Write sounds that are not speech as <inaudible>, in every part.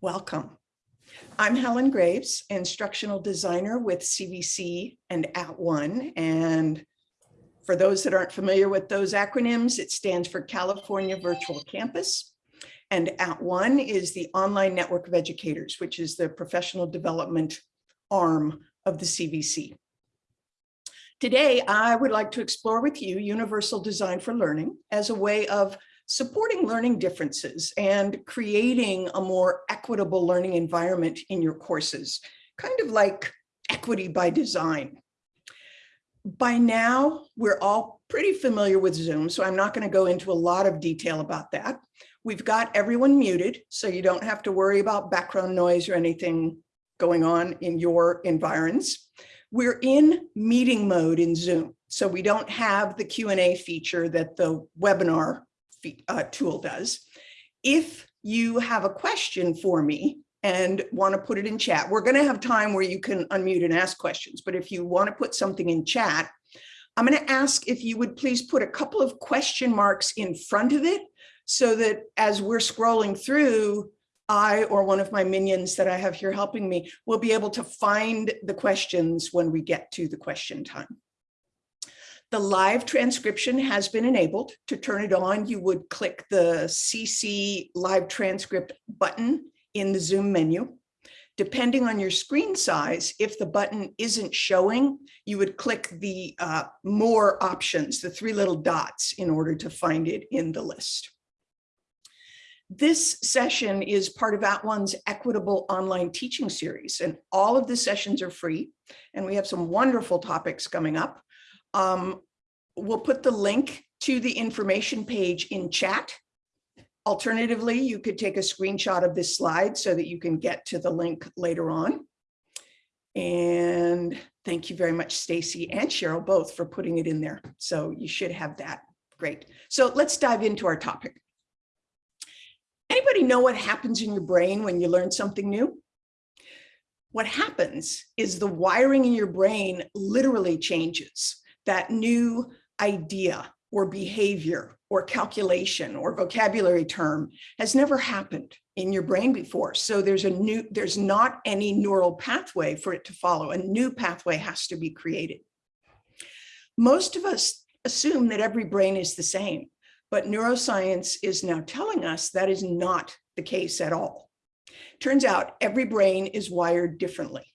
Welcome. I'm Helen Graves, instructional designer with CVC and @ONE. And for those that aren't familiar with those acronyms, it stands for California Virtual Campus. And @ONE is the online network of educators, which is the professional development arm of the CVC. Today, I would like to explore with you universal design for learning as a way of supporting learning differences and creating a more equitable learning environment in your courses, kind of like equity by design. By now, we're all pretty familiar with Zoom, so I'm not going to go into a lot of detail about that. We've got everyone muted, so you don't have to worry about background noise or anything going on in your environs. We're in meeting mode in Zoom, so we don't have the Q&A feature that the webinar uh, tool does. If you have a question for me and want to put it in chat, we're going to have time where you can unmute and ask questions. But if you want to put something in chat, I'm going to ask if you would please put a couple of question marks in front of it so that as we're scrolling through, I or one of my minions that I have here helping me will be able to find the questions when we get to the question time. The live transcription has been enabled. To turn it on, you would click the CC live transcript button in the Zoom menu. Depending on your screen size, if the button isn't showing, you would click the uh, more options, the three little dots in order to find it in the list. This session is part of @ONE's Equitable Online Teaching Series, and all of the sessions are free, and we have some wonderful topics coming up. Um, we'll put the link to the information page in chat. Alternatively, you could take a screenshot of this slide so that you can get to the link later on. And thank you very much, Stacy and Cheryl, both for putting it in there. So you should have that. Great. So let's dive into our topic. Anybody know what happens in your brain when you learn something new? What happens is the wiring in your brain literally changes that new idea or behavior or calculation or vocabulary term has never happened in your brain before. So there's a new, there's not any neural pathway for it to follow. A new pathway has to be created. Most of us assume that every brain is the same, but neuroscience is now telling us that is not the case at all. Turns out every brain is wired differently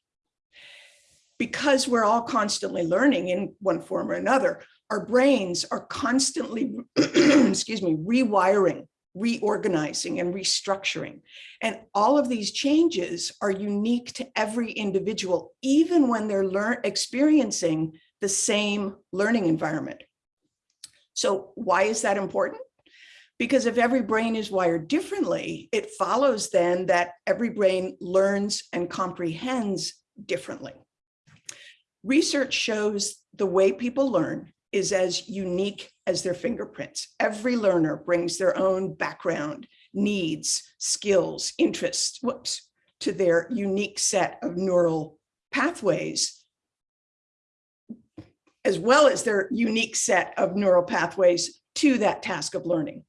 because we're all constantly learning in one form or another, our brains are constantly, <clears throat> excuse me, rewiring, reorganizing and restructuring. And all of these changes are unique to every individual, even when they're learn experiencing the same learning environment. So why is that important? Because if every brain is wired differently, it follows then that every brain learns and comprehends differently. Research shows the way people learn is as unique as their fingerprints. Every learner brings their own background, needs, skills, interests, whoops, to their unique set of neural pathways, as well as their unique set of neural pathways to that task of learning.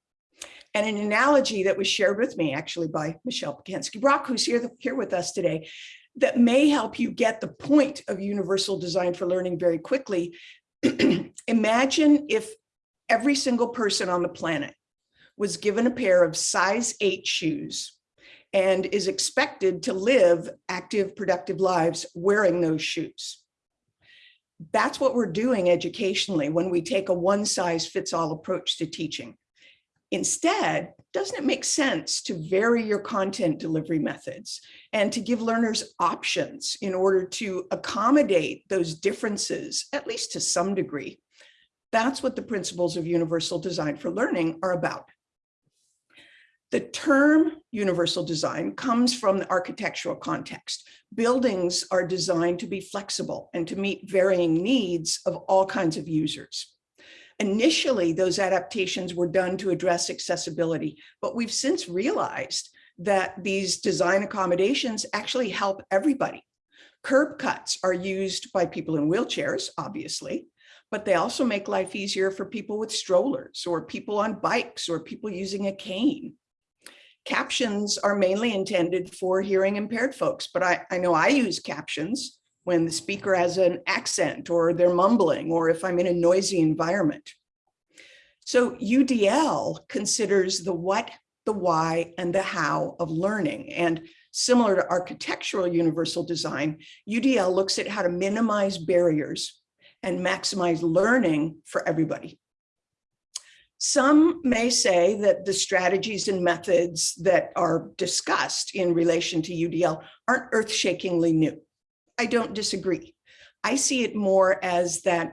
And an analogy that was shared with me actually by Michelle Pacansky-Brock, who's here, here with us today, that may help you get the point of universal design for learning very quickly. <clears throat> Imagine if every single person on the planet was given a pair of size eight shoes and is expected to live active, productive lives wearing those shoes. That's what we're doing educationally when we take a one size fits all approach to teaching. Instead, doesn't it make sense to vary your content delivery methods and to give learners options in order to accommodate those differences, at least to some degree? That's what the principles of universal design for learning are about. The term universal design comes from the architectural context. Buildings are designed to be flexible and to meet varying needs of all kinds of users. Initially, those adaptations were done to address accessibility, but we've since realized that these design accommodations actually help everybody. Curb cuts are used by people in wheelchairs, obviously, but they also make life easier for people with strollers or people on bikes or people using a cane. Captions are mainly intended for hearing impaired folks, but I, I know I use captions when the speaker has an accent or they're mumbling or if I'm in a noisy environment. So UDL considers the what, the why, and the how of learning. And similar to architectural universal design, UDL looks at how to minimize barriers and maximize learning for everybody. Some may say that the strategies and methods that are discussed in relation to UDL aren't earth-shakingly new. I don't disagree. I see it more as that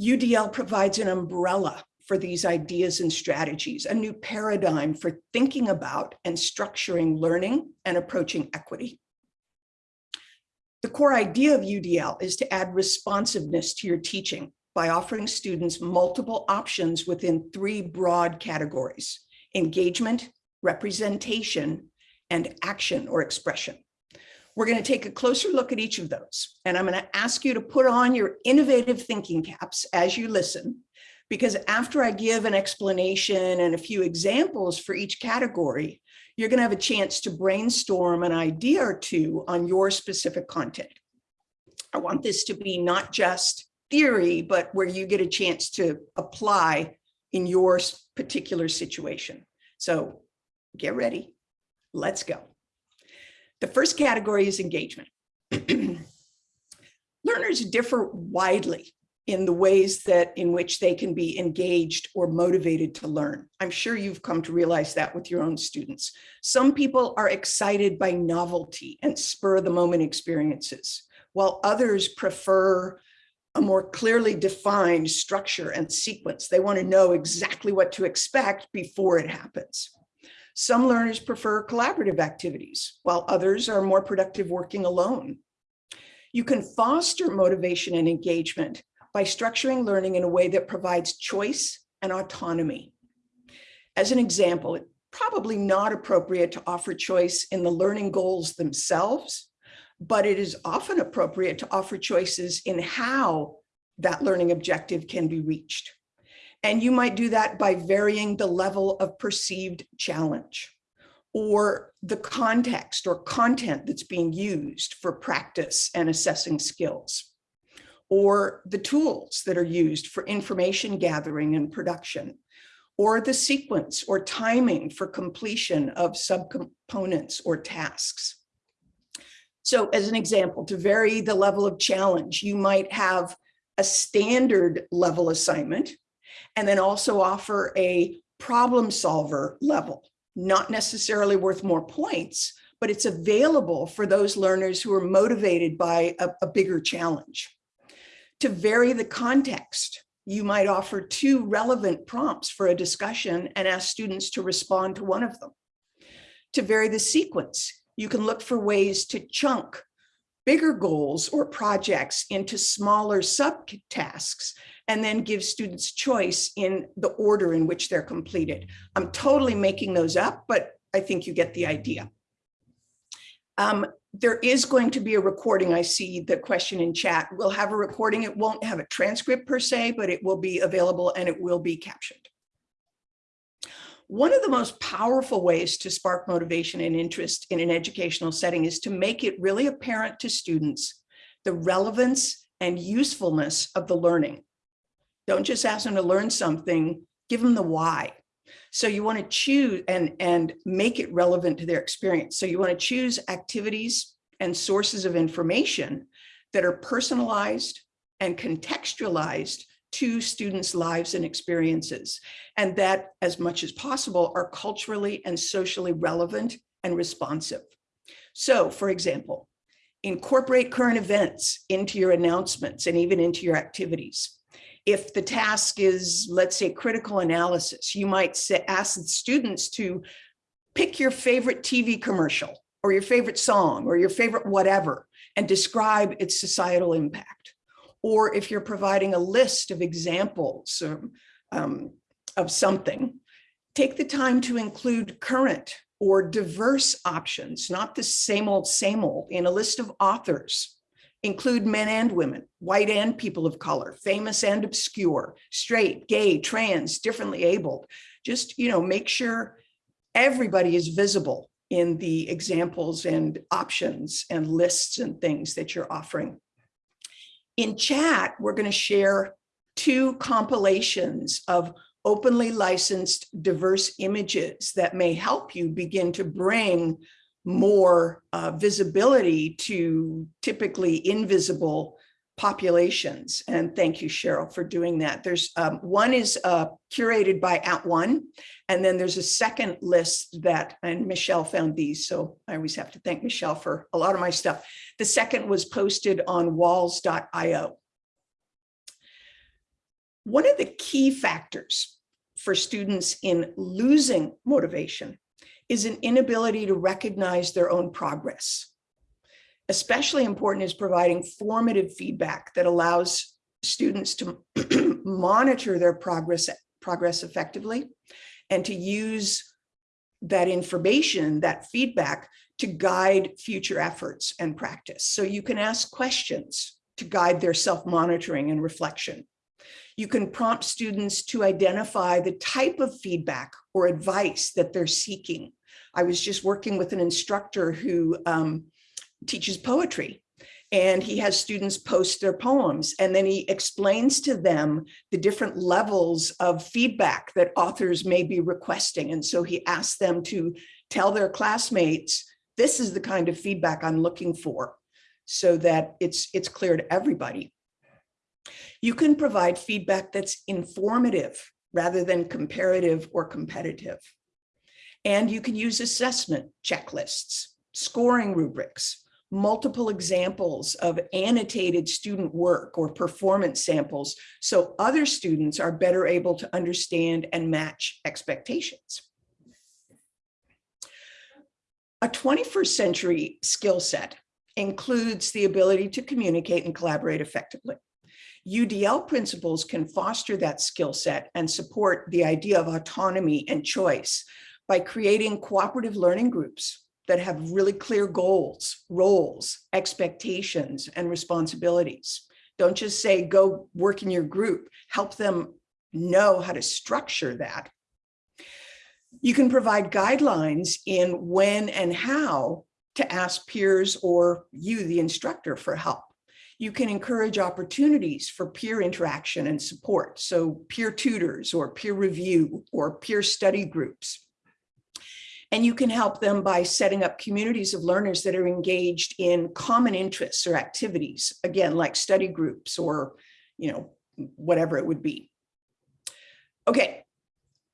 UDL provides an umbrella for these ideas and strategies, a new paradigm for thinking about and structuring learning and approaching equity. The core idea of UDL is to add responsiveness to your teaching by offering students multiple options within three broad categories, engagement, representation, and action or expression. We're going to take a closer look at each of those. And I'm going to ask you to put on your innovative thinking caps as you listen, because after I give an explanation and a few examples for each category, you're going to have a chance to brainstorm an idea or two on your specific content. I want this to be not just theory, but where you get a chance to apply in your particular situation. So get ready. Let's go. The first category is engagement. <clears throat> Learners differ widely in the ways that in which they can be engaged or motivated to learn. I'm sure you've come to realize that with your own students. Some people are excited by novelty and spur the moment experiences, while others prefer a more clearly defined structure and sequence. They want to know exactly what to expect before it happens. Some learners prefer collaborative activities, while others are more productive working alone. You can foster motivation and engagement by structuring learning in a way that provides choice and autonomy. As an example, it's probably not appropriate to offer choice in the learning goals themselves, but it is often appropriate to offer choices in how that learning objective can be reached. And you might do that by varying the level of perceived challenge or the context or content that's being used for practice and assessing skills, or the tools that are used for information gathering and production, or the sequence or timing for completion of subcomponents or tasks. So as an example, to vary the level of challenge, you might have a standard level assignment and then also offer a problem solver level, not necessarily worth more points, but it's available for those learners who are motivated by a, a bigger challenge. To vary the context, you might offer two relevant prompts for a discussion and ask students to respond to one of them. To vary the sequence, you can look for ways to chunk bigger goals or projects into smaller subtasks and then give students choice in the order in which they're completed. I'm totally making those up, but I think you get the idea. Um, there is going to be a recording. I see the question in chat. We'll have a recording. It won't have a transcript per se, but it will be available and it will be captioned. One of the most powerful ways to spark motivation and interest in an educational setting is to make it really apparent to students the relevance and usefulness of the learning. Don't just ask them to learn something, give them the why. So you want to choose and, and make it relevant to their experience. So you want to choose activities and sources of information that are personalized and contextualized to students' lives and experiences, and that as much as possible are culturally and socially relevant and responsive. So for example, incorporate current events into your announcements and even into your activities. If the task is, let's say, critical analysis, you might say, ask the students to pick your favorite TV commercial or your favorite song or your favorite whatever and describe its societal impact or if you're providing a list of examples um, of something, take the time to include current or diverse options, not the same old, same old, in a list of authors. Include men and women, white and people of color, famous and obscure, straight, gay, trans, differently abled. Just, you know, make sure everybody is visible in the examples and options and lists and things that you're offering. In chat, we're going to share two compilations of openly licensed diverse images that may help you begin to bring more uh, visibility to typically invisible populations. And thank you, Cheryl, for doing that. There's um, one is uh, curated by At @ONE, and then there's a second list that, and Michelle found these, so I always have to thank Michelle for a lot of my stuff. The second was posted on walls.io. One of the key factors for students in losing motivation is an inability to recognize their own progress. Especially important is providing formative feedback that allows students to <clears throat> monitor their progress, progress effectively and to use that information, that feedback to guide future efforts and practice. So you can ask questions to guide their self-monitoring and reflection. You can prompt students to identify the type of feedback or advice that they're seeking. I was just working with an instructor who um, teaches poetry and he has students post their poems and then he explains to them the different levels of feedback that authors may be requesting. And so he asks them to tell their classmates, this is the kind of feedback I'm looking for so that it's, it's clear to everybody. You can provide feedback that's informative rather than comparative or competitive. And you can use assessment checklists, scoring rubrics, multiple examples of annotated student work or performance samples so other students are better able to understand and match expectations. A 21st century skill set includes the ability to communicate and collaborate effectively. UDL principles can foster that skill set and support the idea of autonomy and choice by creating cooperative learning groups that have really clear goals, roles, expectations, and responsibilities. Don't just say, go work in your group, help them know how to structure that. You can provide guidelines in when and how to ask peers or you, the instructor, for help. You can encourage opportunities for peer interaction and support. So peer tutors or peer review or peer study groups. And you can help them by setting up communities of learners that are engaged in common interests or activities, again, like study groups or, you know, whatever it would be. Okay,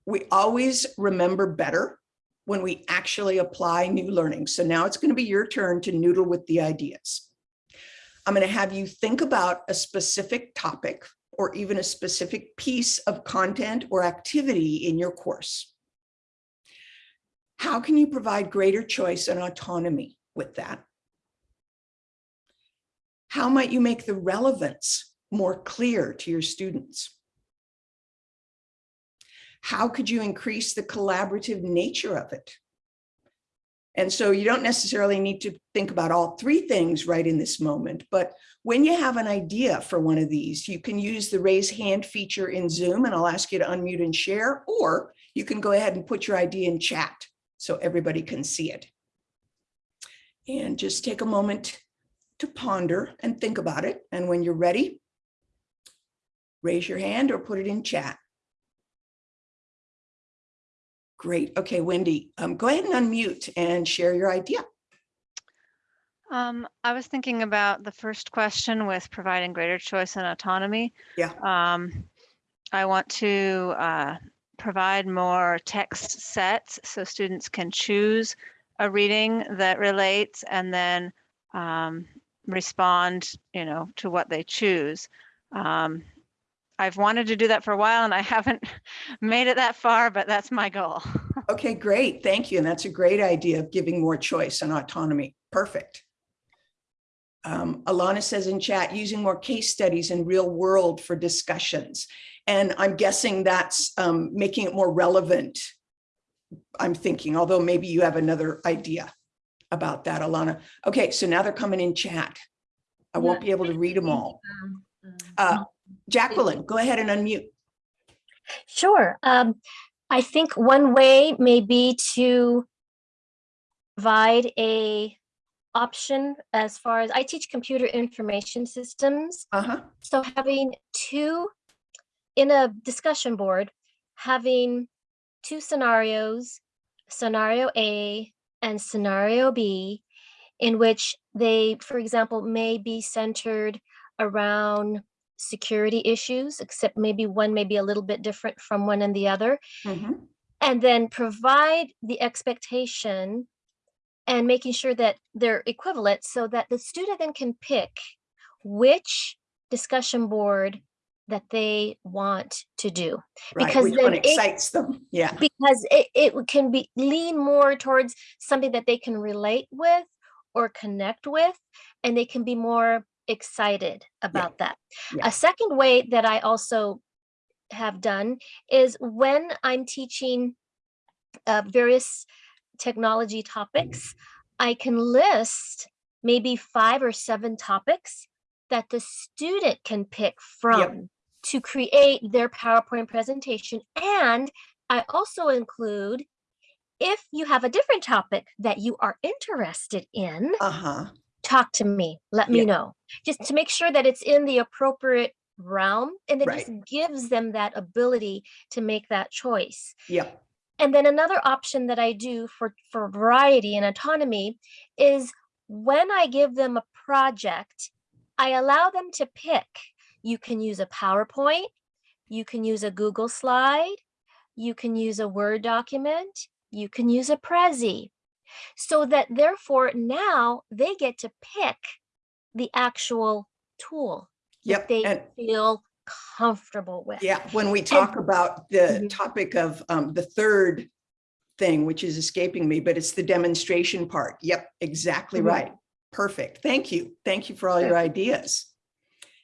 we always remember better when we actually apply new learning. So now it's going to be your turn to noodle with the ideas. I'm going to have you think about a specific topic or even a specific piece of content or activity in your course. How can you provide greater choice and autonomy with that? How might you make the relevance more clear to your students? How could you increase the collaborative nature of it? And so you don't necessarily need to think about all three things right in this moment, but when you have an idea for one of these, you can use the raise hand feature in Zoom and I'll ask you to unmute and share, or you can go ahead and put your idea in chat so everybody can see it. And just take a moment to ponder and think about it. And when you're ready, raise your hand or put it in chat. Great. Okay, Wendy, um, go ahead and unmute and share your idea. Um, I was thinking about the first question with providing greater choice and autonomy. Yeah. Um, I want to uh, provide more text sets so students can choose a reading that relates and then um, respond, you know, to what they choose. Um, I've wanted to do that for a while and I <laughs> haven't made it that far, but that's my goal. <laughs> Okay, great. Thank you. And that's a great idea of giving more choice and autonomy. Perfect. Um, Alana says in chat, using more case studies in real world for discussions. And I'm guessing that's um, making it more relevant. I'm thinking, although maybe you have another idea about that, Alana. Okay, so now they're coming in chat. I won't be able to read them all. Uh, Jacqueline, go ahead and unmute. Sure. Um, I think one way may be to provide a option as far as I teach computer information systems. Uh-huh, So having two in a discussion board, having two scenarios, scenario A and scenario B, in which they, for example, may be centered around security issues, except maybe one may be a little bit different from one and the other mhm, and then provide the expectation and making sure that they're equivalent so that the student then can pick which discussion board that they want to do right, Because then it- excites them, <laughs> yeah, because it, it can be lean more towards something that they can relate with or connect with and they can be more excited about that. Yeah. a second way that i also have done is when i'm teaching uh, various technology topics i can list maybe five or seven topics that the student can pick from to create their PowerPoint presentation. And I also include, if you have a different topic that you are interested in, uh-huh, talk to me, let me Yeah. know. Just to make sure that it's in the appropriate realm and it just gives them that ability to make that choice. Yeah. And then another option that I do for, for variety and autonomy is when I give them a project, I allow them to pick. You can use a PowerPoint, you can use a Google slide, you can use a Word document, you can use a Prezi. So that therefore now they get to pick the actual tool yep, that they and feel comfortable with. Yeah, when we talk about the Mhm. topic of um, the third thing, which is escaping me, but it's the demonstration part. Yep, exactly Mhm. right. Perfect. Thank you. Thank you for all your ideas.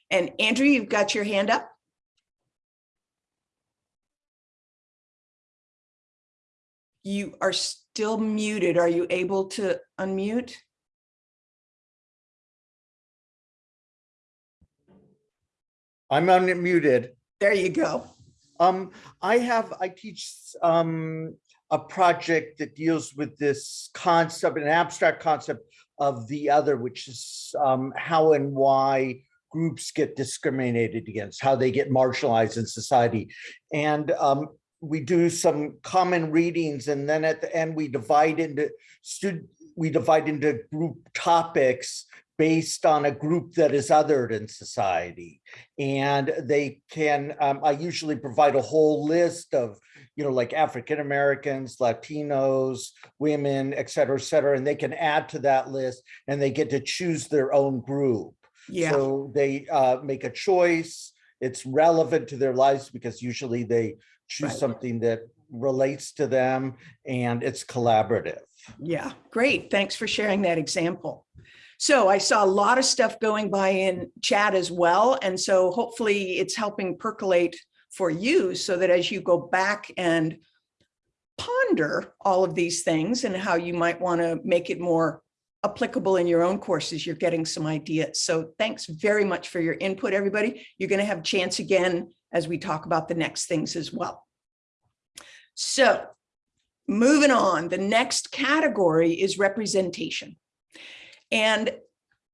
And Andrew, you've got your hand up? You are still muted. Are you able to unmute? I'm unmuted. There you go. Um, I have, I teach um, a project that deals with this concept, an abstract concept of the other, which is um, how and why groups get discriminated against, how they get marginalized in society. And um, we do some common readings and then at the end we divide into student, we divide into group topics based on a group that is othered in society. And they can, um, I usually provide a whole list of, you know, like African Americans, Latinos, women, et cetera, et cetera, and they can add to that list and they get to choose their own group. Yeah, So they uh, make a choice. It's relevant to their lives because usually they choose Right. something that relates to them and it's collaborative. yeah, great. Thanks for sharing that example. So I saw a lot of stuff going by in chat as well. And so hopefully it's helping percolate for you so that as you go back and ponder all of these things and how you might want to make it more applicable in your own courses, you're getting some ideas. So thanks very much for your input, everybody. You're going to have a chance again as we talk about the next things as well. So moving on, the next category is representation. And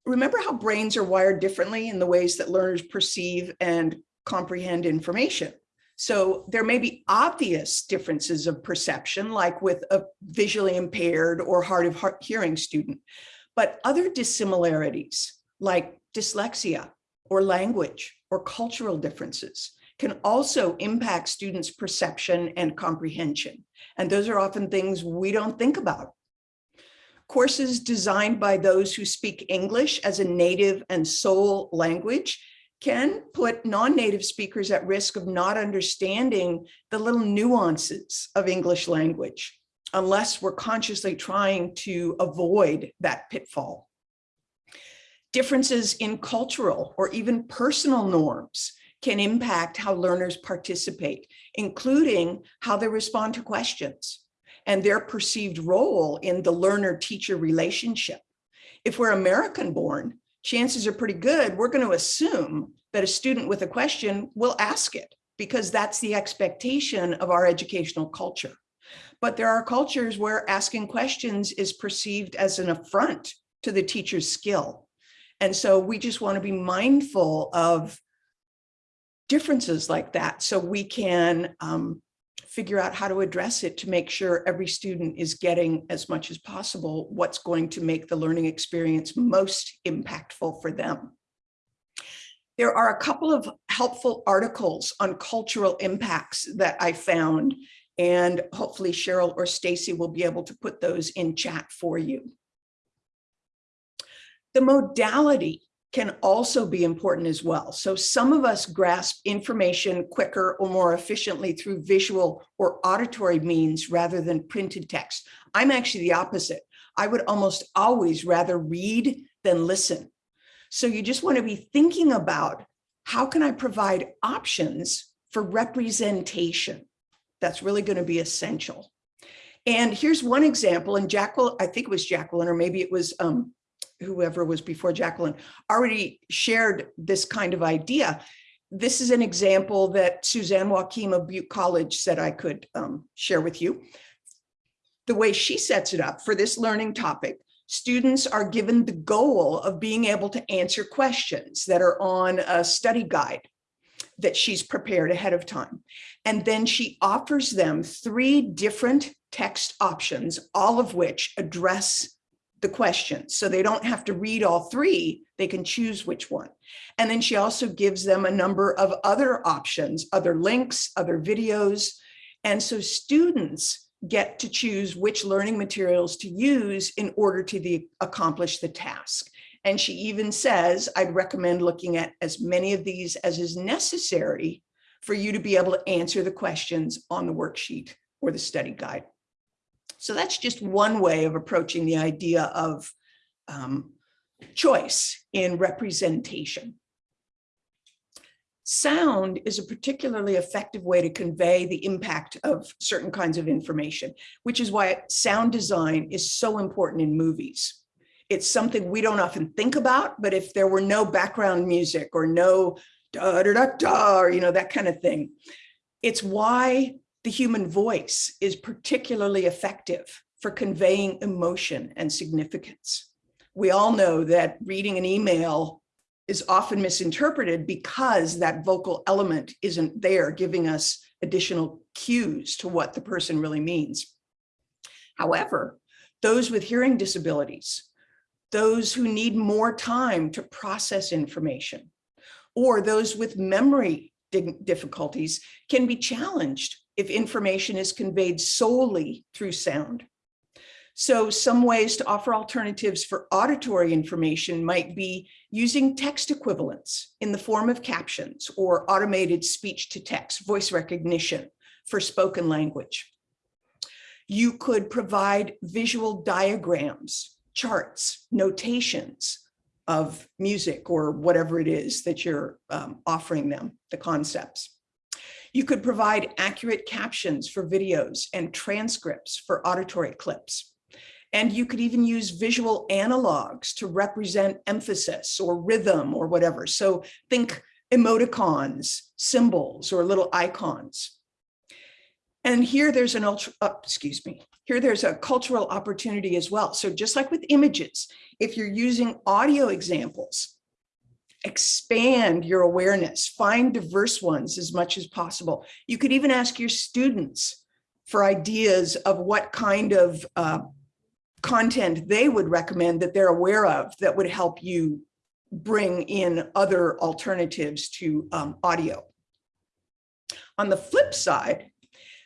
remember how brains are wired differently in the ways that learners perceive and comprehend information. So there may be obvious differences of perception, like with a visually impaired or hard of hear- hearing student, but other dissimilarities like dyslexia or language or cultural differences can also impact students' perception and comprehension. And those are often things we don't think about. Courses designed by those who speak English as a native and sole language can put non-native speakers at risk of not understanding the little nuances of English language unless we're consciously trying to avoid that pitfall. Differences in cultural or even personal norms can impact how learners participate, including how they respond to questions and their perceived role in the learner-teacher relationship. If we're American born, chances are pretty good we're going to assume that a student with a question will ask it because that's the expectation of our educational culture. But there are cultures where asking questions is perceived as an affront to the teacher's skill. And so we just want to be mindful of differences like that so we can um, figure out how to address it to make sure every student is getting as much as possible what's going to make the learning experience most impactful for them. There are a couple of helpful articles on cultural impacts that I found, and hopefully Cheryl or Stacy will be able to put those in chat for you. The modality can also be important as well. So some of us grasp information quicker or more efficiently through visual or auditory means rather than printed text. I'm actually the opposite. I would almost always rather read than listen. So you just want to be thinking about how can I provide options for representation? That's really going to be essential. And here's one example, and Jacqueline, I think it was Jacqueline, or maybe it was um, whoever was before Jacqueline, already shared this kind of idea. This is an example that Suzanne Joachim of Butte College said I could um, share with you. The way she sets it up for this learning topic, students are given the goal of being able to answer questions that are on a study guide that she's prepared ahead of time. And then she offers them three different text options, all of which address the questions. So they don't have to read all three, they can choose which one. And then she also gives them a number of other options, other links, other videos. And so students get to choose which learning materials to use in order to the, accomplish the task. And she even says, I'd recommend looking at as many of these as is necessary for you to be able to answer the questions on the worksheet or the study guide. So that's just one way of approaching the idea of um, choice in representation. Sound is a particularly effective way to convey the impact of certain kinds of information, which is why sound design is so important in movies. It's something we don't often think about, but if there were no background music or no da da da da, or you know, that kind of thing, it's why the human voice is particularly effective for conveying emotion and significance. We all know that reading an email is often misinterpreted because that vocal element isn't there giving us additional cues to what the person really means. However, those with hearing disabilities, those who need more time to process information, or those with memory difficulties can be challenged if information is conveyed solely through sound. So some ways to offer alternatives for auditory information might be using text equivalents in the form of captions or automated speech to text, voice recognition for spoken language. You could provide visual diagrams, charts, notations of music or whatever it is that you're um, offering them, the concepts. You could provide accurate captions for videos and transcripts for auditory clips. And you could even use visual analogs to represent emphasis or rhythm or whatever. So think emoticons, symbols, or little icons. And here there's an ultra, uh, excuse me, here there's a cultural opportunity as well. So just like with images, if you're using audio examples, expand your awareness, find diverse ones as much as possible. You could even ask your students for ideas of what kind of uh, content they would recommend that they're aware of that would help you bring in other alternatives to um, audio. On the flip side,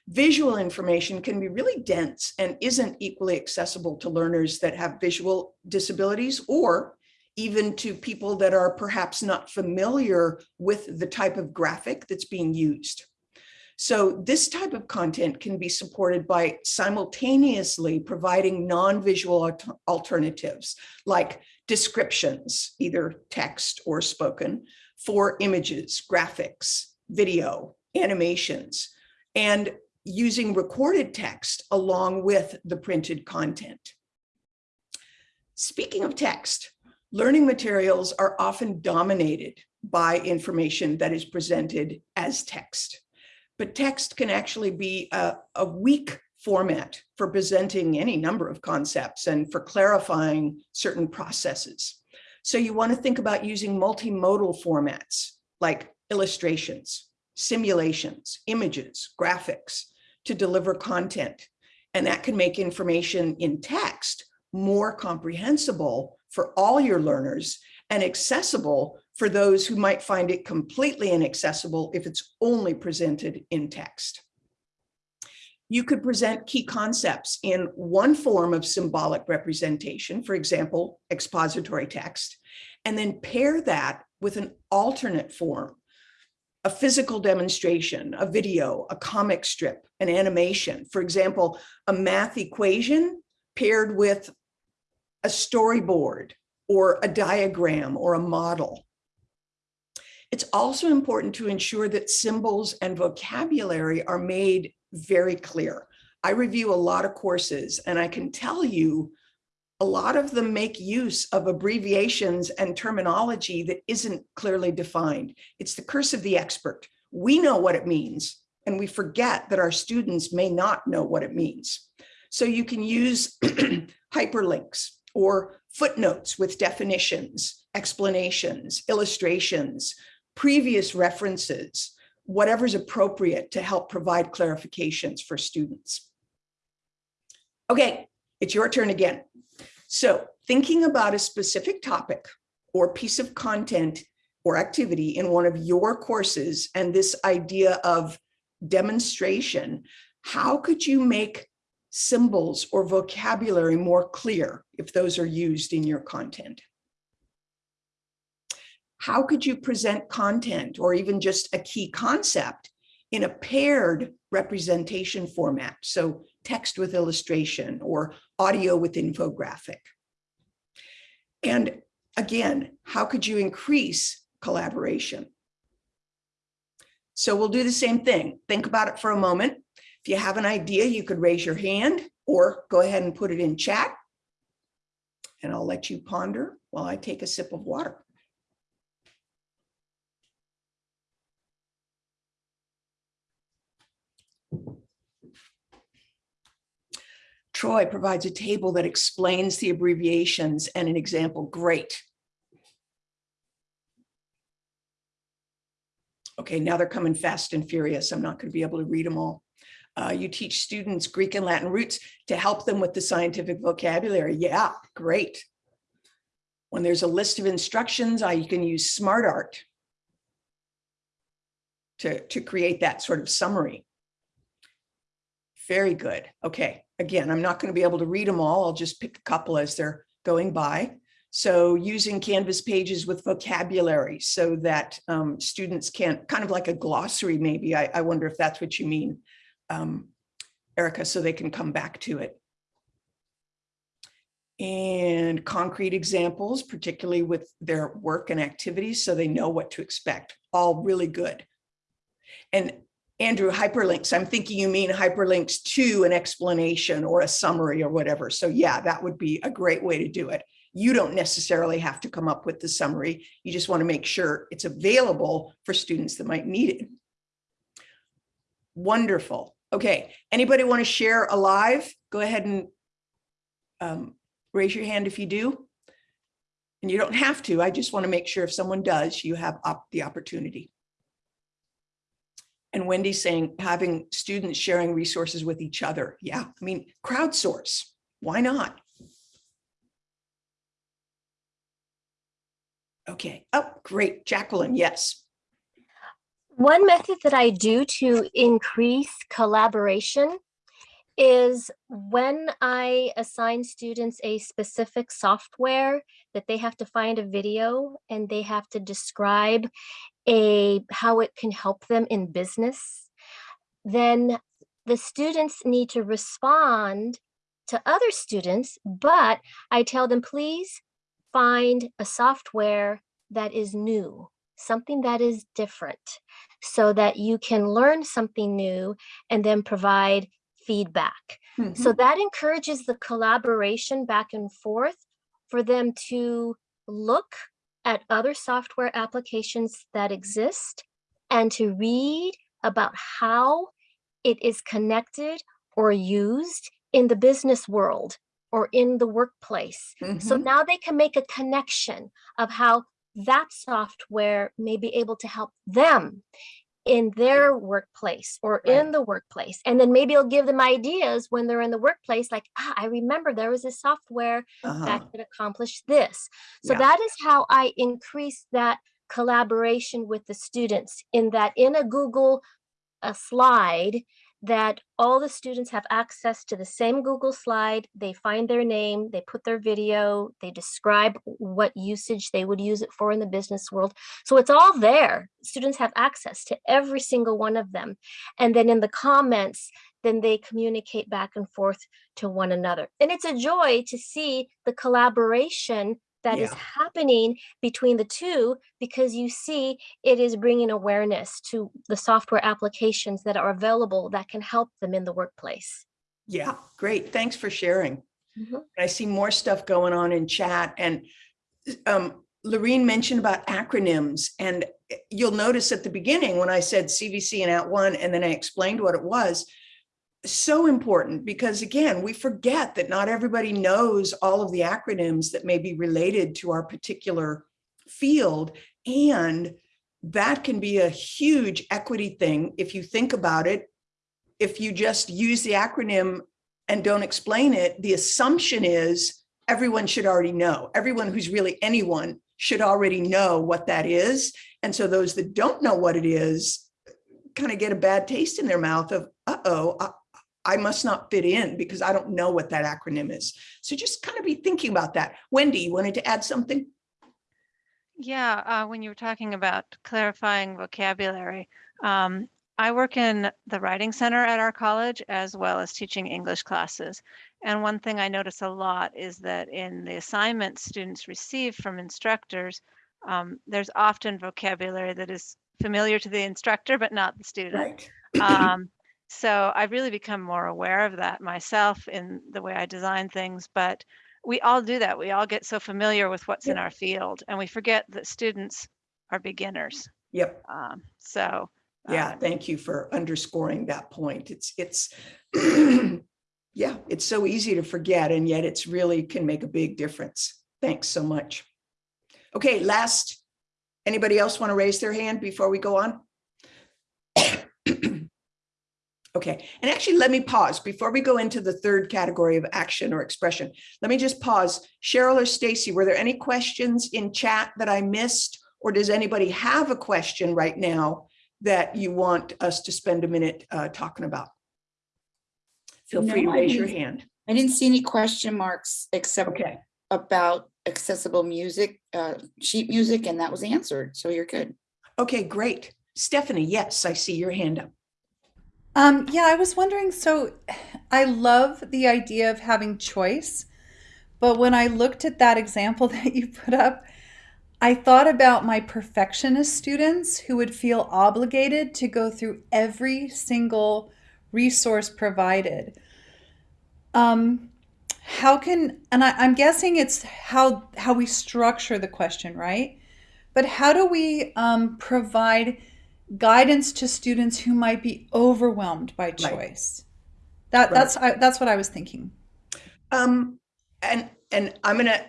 visual information can be really dense and isn't equally accessible to learners that have visual disabilities or even to people that are perhaps not familiar with the type of graphic that's being used. So this type of content can be supported by simultaneously providing non-visual alternatives like descriptions, either text or spoken, for images, graphics, video, animations, and using recorded text along with the printed content. Speaking of text, learning materials are often dominated by information that is presented as text. but text can actually be a, a weak format for presenting any number of concepts and for clarifying certain processes. So you want to think about using multimodal formats like illustrations, simulations, images, graphics to deliver content. And that can make information in text more comprehensible for all your learners and accessible for those who might find it completely inaccessible if it's only presented in text. You could present key concepts in one form of symbolic representation, for example, expository text, and then pair that with an alternate form, a physical demonstration, a video, a comic strip, an animation. For example, a math equation paired with a storyboard or a diagram or a model. It's also important to ensure that symbols and vocabulary are made very clear. I review a lot of courses and I can tell you a lot of them make use of abbreviations and terminology that isn't clearly defined. It's the curse of the expert. We know what it means and we forget that our students may not know what it means. So you can use <clears throat> hyperlinks or footnotes with definitions, explanations, illustrations, previous references, whatever's appropriate to help provide clarifications for students. Okay, it's your turn again. So thinking about a specific topic or piece of content or activity in one of your courses and this idea of demonstration, how could you make symbols or vocabulary more clear if those are used in your content? How could you present content or even just a key concept in a paired representation format? So text with illustration or audio with infographic. And again, how could you increase collaboration? So we'll do the same thing. Think about it for a moment. If you have an idea, you could raise your hand or go ahead and put it in chat. And I'll let you ponder while I take a sip of water. Troy provides a table that explains the abbreviations and an example. Great. Okay, now they're coming fast and furious. I'm not going to be able to read them all. Uh, you teach students Greek and Latin roots to help them with the scientific vocabulary. Yeah, great. When there's a list of instructions, I can use smart art to, to create that sort of summary. Very good. Okay, again, I'm not going to be able to read them all. I'll just pick a couple as they're going by. So using Canvas pages with vocabulary so that um, students can, kind of like a glossary maybe, I, I wonder if that's what you mean, um, Erica, so they can come back to it. And concrete examples, particularly with their work and activities, so they know what to expect, all really good. And Andrew, hyperlinks, I'm thinking you mean hyperlinks to an explanation or a summary or whatever. So yeah, that would be a great way to do it. You don't necessarily have to come up with the summary. You just want to make sure it's available for students that might need it. Wonderful. Okay, anybody want to share a live? Go ahead and um, raise your hand if you do. And you don't have to. I just want to make sure if someone does, you have up the opportunity. And Wendy's saying having students sharing resources with each other. Yeah, I mean, crowdsource. Why not? Okay. Oh, great. Jacqueline, yes. One method that I do to increase collaboration is when I assign students a specific software that they have to find a video and they have to describe a how it can help them in business, then the students need to respond to other students, but I tell them, please find a software that is new, something that is different, so that you can learn something new and then provide feedback. So Mhm. that encourages the collaboration back and forth for them to look at other software applications that exist and to read about how it is connected or used in the business world or in the workplace. So Mhm. now they can make a connection of how that software may be able to help them in their workplace or Right. in the workplace. And then maybe it'll give them ideas when they're in the workplace, like, ah, I remember there was a software Uh-huh. that could accomplish this. So Yeah. that is how I increase that collaboration with the students in that in a Google a slide that all the students have access to the same Google slide. They find their name, they put their video, they describe what usage they would use it for in the business world. So it's all there. Students have access to every single one of them. And then in the comments, then they communicate back and forth to one another. And it's a joy to see the collaboration that is Yeah. happening between the two because you see it is bringing awareness to the software applications that are available that can help them in the workplace. Yeah, great. Thanks for sharing. Mhm. I see more stuff going on in chat and um, Lorene mentioned about acronyms and eh, you'll notice at the beginning when I said CVC and @ONE and then I explained what it was. So important because again, we forget that not everybody knows all of the acronyms that may be related to our particular field. And that can be a huge equity thing if you think about it. If you just use the acronym and don't explain it, the assumption is everyone should already know. Everyone who's really anyone should already know what that is. And so those that don't know what it is kind of get a bad taste in their mouth of, uh-oh, I, must not fit in because I don't know what that acronym is. So just kind of be thinking about that. Wendy, you wanted to add something? Yeah, uh, when you were talking about clarifying vocabulary, um, I work in the writing center at our college as well as teaching English classes. And one thing I notice a lot is that in the assignments students receive from instructors, um, there's often vocabulary that is familiar to the instructor, but not the student. Um, so I've really become more aware of that myself in the way I design things, but we all do that. We all get so familiar with what's in our field and we forget that students are beginners. Yep. Um, so Yeah, um, thank you for underscoring that point. It's, it's, <clears throat> yeah, it's so easy to forget and yet it's really can make a big difference. Thanks so much. Okay, last, anybody else want to raise their hand before we go on? Okay, and actually, let me pause before we go into the third category of action or expression. Let me just pause. Cheryl or Stacy, were there any questions in chat that I missed? Or does anybody have a question right now that you want us to spend a minute uh, talking about? Feel free to raise your hand. I didn't see any question marks except Okay, about accessible music, uh, sheet music, and that was answered. So you're good. okay, great. Stephanie, yes, I see your hand up. Um, yeah, I was wondering. So <sighs> I love the idea of having choice, but when I looked at that example <laughs> that you put up, I thought about my perfectionist students who would feel obligated to go through every single resource provided. Um, how can, and I, I'm guessing it's how how we structure the question, right? But how do we um, provide guidance to students who might be overwhelmed by choice? That Right. that's I, that's what I was thinking. Um, and, and I'm gonna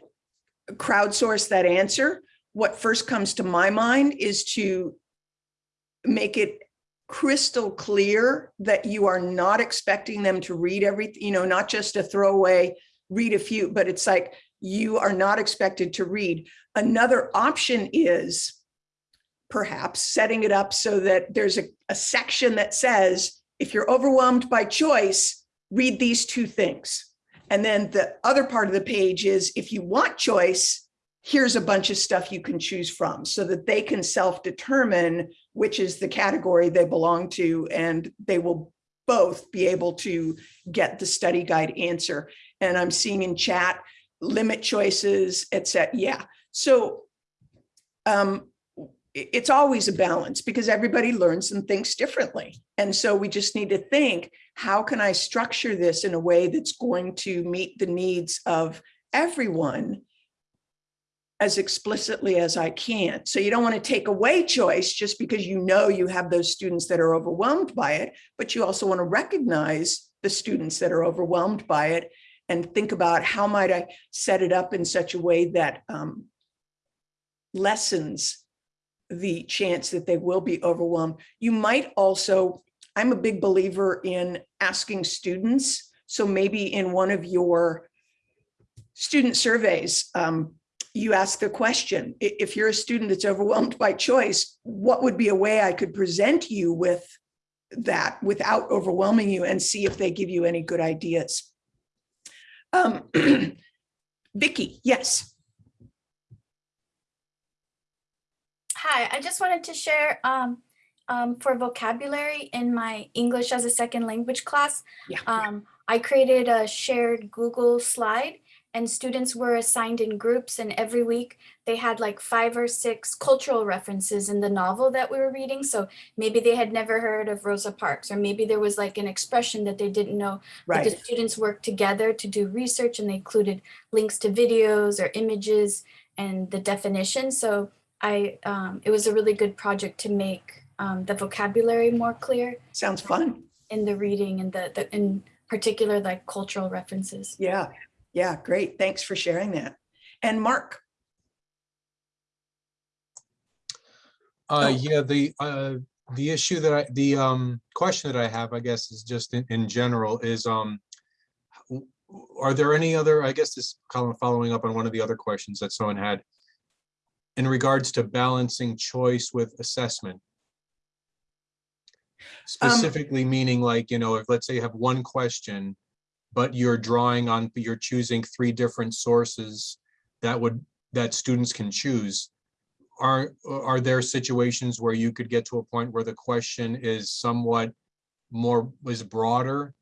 crowdsource that answer. What first comes to my mind is to make it crystal clear that you are not expecting them to read everything, you know, not just a throwaway, read a few, but it's like you are not expected to read. Another option is perhaps setting it up so that there's a, a section that says, if you're overwhelmed by choice, read these two things. And then the other part of the page is if you want choice, here's a bunch of stuff you can choose from so that they can self-determine which is the category they belong to and they will both be able to get the study guide answer. And I'm seeing in chat, limit choices, et cetera. Yeah. So um, it's always a balance because everybody learns and thinks differently. And so we just need to think, how can I structure this in a way that's going to meet the needs of everyone? as explicitly as I can. So you don't want to take away choice just because you know you have those students that are overwhelmed by it, but you also want to recognize the students that are overwhelmed by it and think about how might I set it up in such a way that um, lessens the chance that they will be overwhelmed. You might also, I'm a big believer in asking students. So maybe in one of your student surveys, um, you ask the question, if you're a student that's overwhelmed by choice, what would be a way I could present you with that without overwhelming you and see if they give you any good ideas. Um, <clears throat> Vicky, yes. Hi, I just wanted to share um, um, for vocabulary in my English as a second language class. Yeah. Um, I created a shared Google slide and students were assigned in groups and every week they had like five or six cultural references in the novel that we were reading. So maybe they had never heard of Rosa Parks or maybe there was like an expression that they didn't know. But the students worked together to do research and they included links to videos or images and the definition. So I, um, it was a really good project to make um, the vocabulary more clear Sounds fun. in the reading and the, the in particular like cultural references. Yeah. Yeah, great. Thanks for sharing that. And Mark, Uh, Oh. yeah, the, uh, the issue that I, the, um, question that I have, I guess, is just in, in general is, um, are there any other, I guess this kind of following up on one of the other questions that someone had in regards to balancing choice with assessment? Specifically meaning like, you know, if let's say you have one question, but you're drawing on, you're choosing three different sources that would, that students can choose are, are there situations where you could get to a point where the question is somewhat more, is broader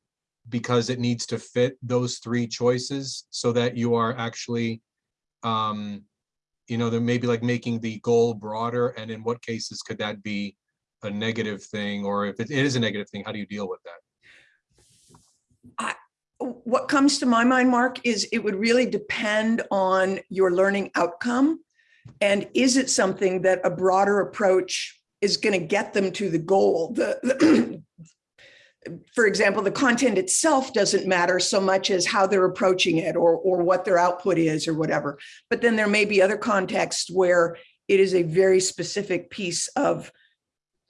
because it needs to fit those three choices so that you are actually, um, you know, there may be like making the goal broader and in what cases could that be a negative thing? Or if it is a negative thing, how do you deal with that? what comes to my mind, Mark, is it would really depend on your learning outcome. And is it something that a broader approach is going to get them to the goal? The- for example, the content itself doesn't matter so much as how they're approaching it or, or what their output is or whatever. But then there may be other contexts where it is a very specific piece of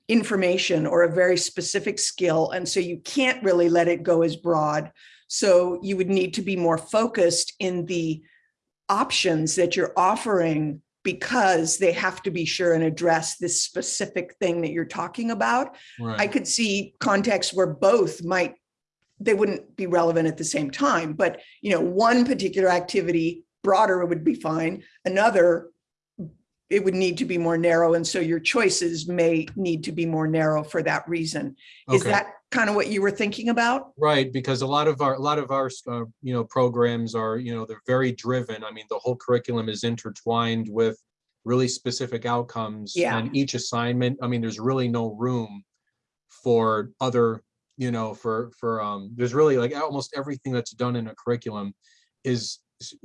information or a very specific skill. And so you can't really let it go as broad. So you would need to be more focused in the options that you're offering because they have to be sure and address this specific thing that you're talking about. I could see contexts where both might, they wouldn't be relevant at the same time, but you know, one particular activity broader would be fine. Another, it would need to be more narrow. And so your choices may need to be more narrow for that reason. Is that kind of what you were thinking about? Right, because a lot of our, a lot of our, uh, you know, programs are, you know, they're very driven. I mean, the whole curriculum is intertwined with really specific outcomes. Yeah. And each assignment, I mean, there's really no room for other, you know, for, for, um, there's really like almost everything that's done in a curriculum is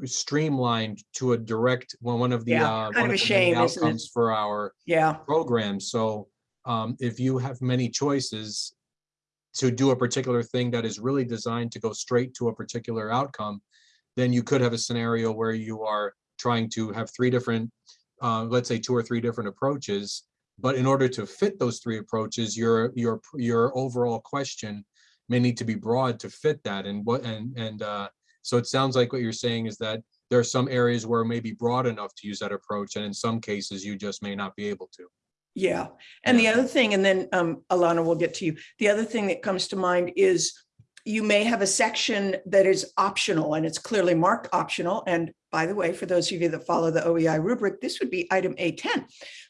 streamlined to a direct, one, one of the, Yeah, uh, kind of a of the shame, outcomes for our Yeah, program. So um, if you have many choices to do a particular thing that is really designed to go straight to a particular outcome, then you could have a scenario where you are trying to have three different, uh, let's say two or three different approaches. But in order to fit those three approaches, your your your overall question may need to be broad to fit that. And what and and uh, so it sounds like what you're saying is that there are some areas where it may be broad enough to use that approach, and in some cases you just may not be able to. Yeah. And the other thing, and then um, Alana will get to you. The other thing that comes to mind is you may have a section that is optional and it's clearly marked optional. And by the way, for those of you that follow the OEI rubric, this would be item A10,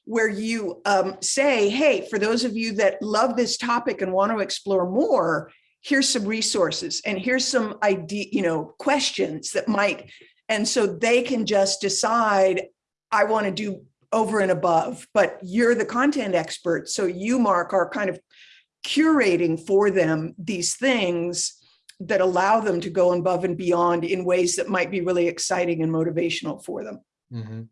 where you um, say, hey, for those of you that love this topic and want to explore more, here's some resources and here's some idea, you know, questions that might, and so they can just decide, I want to do over and above, but you're the content expert. So you, Mark, are kind of curating for them these things that allow them to go above and beyond in ways that might be really exciting and motivational for them. Mhm.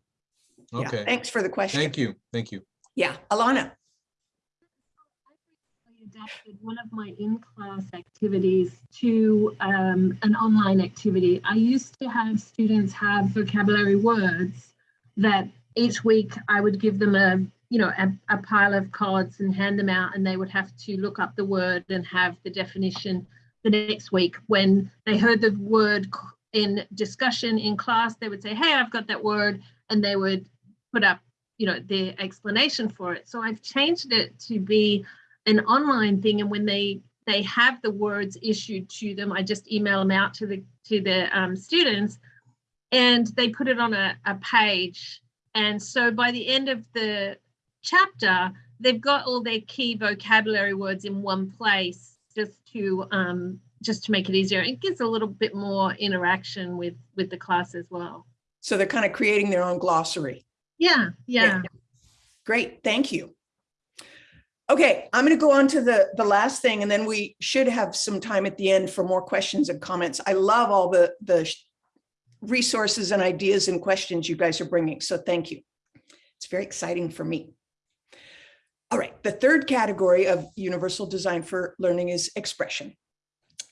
Yeah, Okay, Thanks for the question. thank you, thank you. Yeah, Alana. I adapted one of my in-class activities to um, an online activity. I used to have students have vocabulary words that each week I would give them a, you know, a, a pile of cards and hand them out and they would have to look up the word and have the definition the next week. When they heard the word in discussion in class, they would say, hey, I've got that word. And they would put up, you know, their explanation for it. So I've changed it to be an online thing and when they they have the words issued to them i just email them out to the to the um, students and they put it on a, a page and so by the end of the chapter they've got all their key vocabulary words in one place just to um, just to make it easier it gives a little bit more interaction with with the class as well So they're kind of creating their own glossary. yeah yeah Great, thank you. Okay, I'm going to go on to the, the last thing, and then we should have some time at the end for more questions and comments. I love all the, the resources and ideas and questions you guys are bringing, so thank you. It's very exciting for me. All right, the third category of universal design for learning is expression.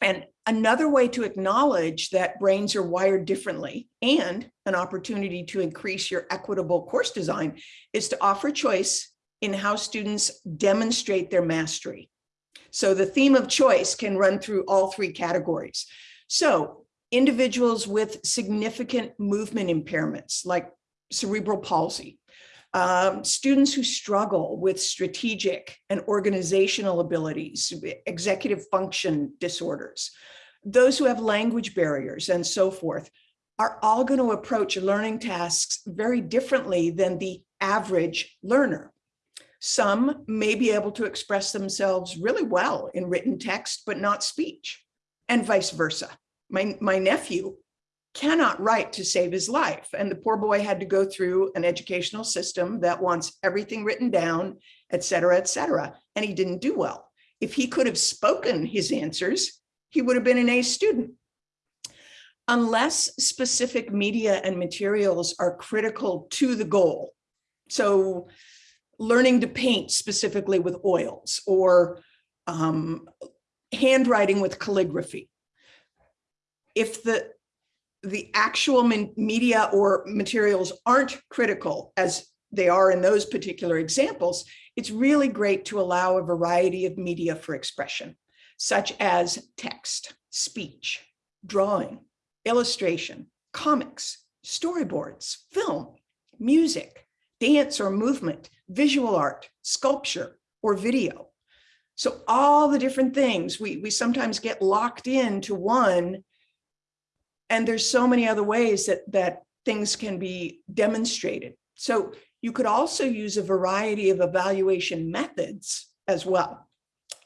And another way to acknowledge that brains are wired differently and an opportunity to increase your equitable course design is to offer choice in how students demonstrate their mastery. So the theme of choice can run through all three categories. So individuals with significant movement impairments like cerebral palsy, um, students who struggle with strategic and organizational abilities, executive function disorders, those who have language barriers and so forth, are all going to approach learning tasks very differently than the average learner. Some may be able to express themselves really well in written text, but not speech, and vice versa. My, my nephew cannot write to save his life, and the poor boy had to go through an educational system that wants everything written down, et cetera, et cetera, and he didn't do well. If he could have spoken his answers, he would have been an A student. Unless specific media and materials are critical to the goal. So learning to paint specifically with oils or um, handwriting with calligraphy. If the, the actual media or materials aren't critical as they are in those particular examples, it's really great to allow a variety of media for expression, such as text, speech, drawing, illustration, comics, storyboards, film, music, dance or movement, visual art, sculpture, or video. So all the different things, we, we sometimes get locked into one and there's so many other ways that, that things can be demonstrated. So you could also use a variety of evaluation methods as well.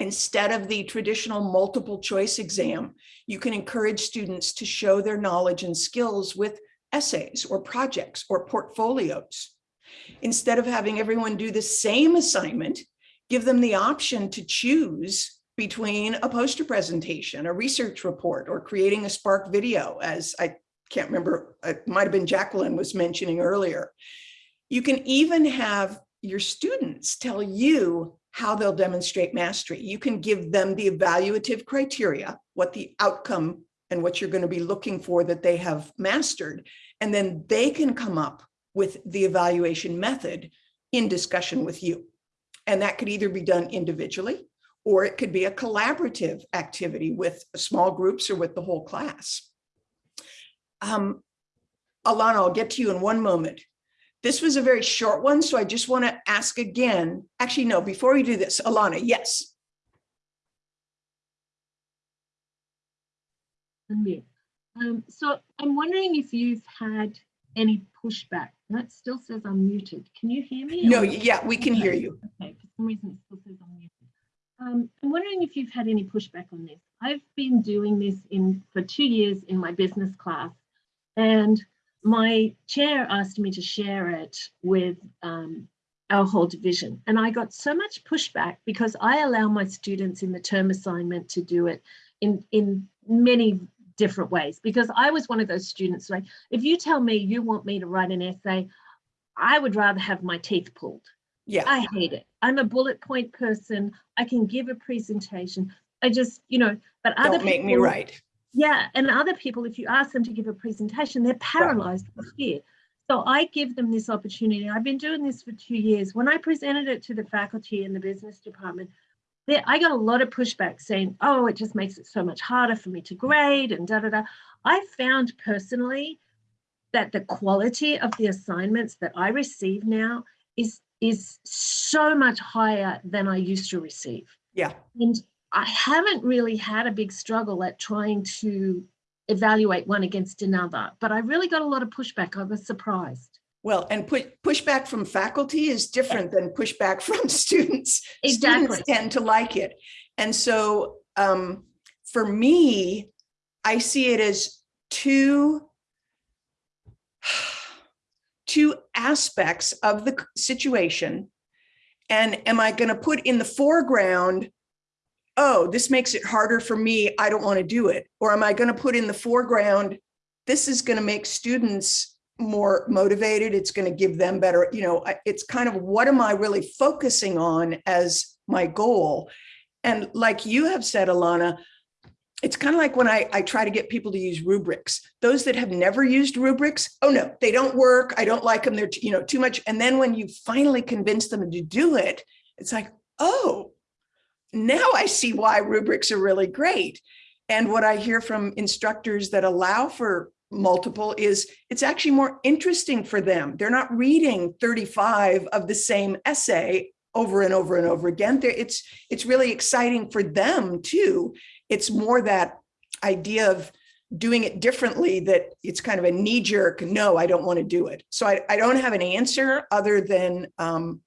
Instead of the traditional multiple choice exam, you can encourage students to show their knowledge and skills with essays or projects or portfolios. Instead of having everyone do the same assignment, give them the option to choose between a poster presentation, a research report, or creating a Spark video, as I can't remember, it might have been Jacqueline was mentioning earlier. You can even have your students tell you how they'll demonstrate mastery. You can give them the evaluative criteria, what the outcome and what you're going to be looking for that they have mastered. And then they can come up with the evaluation method in discussion with you. And that could either be done individually or it could be a collaborative activity with small groups or with the whole class. Um, Alana, I'll get to you in one moment. This was a very short one, so I just want to ask again. Actually, no, before we do this, Alana, yes. unmute. Um, so I'm wondering if you've had any pushback. That still says I'm muted. Can you hear me? No, yeah, we can hear you. Okay, for some reason it still says I'm muted. Um, I'm wondering if you've had any pushback on this. I've been doing this in for two years in my business class, and my chair asked me to share it with um, our whole division. And I got so much pushback because I allow my students in the term assignment to do it in, in many different ways because I was one of those students like if you tell me you want me to write an essay I would rather have my teeth pulled. Yeah, I hate it. I'm a bullet point person. I can give a presentation. I just, you know, but other don't make me people- right. Yeah, and other people, if you ask them to give a presentation, they're paralyzed with fear. So I give them this opportunity. I've been doing this for two years. When I presented it to the faculty in the business department, there, I got a lot of pushback saying, oh, it just makes it so much harder for me to grade and da da da. I found personally that the quality of the assignments that I receive now is is so much higher than I used to receive. Yeah. And I haven't really had a big struggle at trying to evaluate one against another, but I really got a lot of pushback. I was surprised. Well, and put pushback from faculty is different than pushback <laughs> from students. Exactly. Students tend to like it. And so um, for me, I see it as two two aspects of the situation. And am I going to put in the foreground, oh, this makes it harder for me, I don't want to do it? Or am I going to put in the foreground, this is going to make students more motivated, it's going to give them better, you know, it's kind of what am I really focusing on as my goal? And like you have said, Alana, it's kind of like when I, I try to get people to use rubrics. Those that have never used rubrics, oh no, they don't work. I don't like them. They're, you know, too much. And then when you finally convince them to do it, it's like, oh, now I see why rubrics are really great. And what I hear from instructors that allow for multiple is it's actually more interesting for them. They're not reading 35 of the same essay over and over and over again. It's it's really exciting for them too. It's more that idea of doing it differently that it's kind of a knee jerk, no, I don't want to do it. So I, I don't have an answer other than um,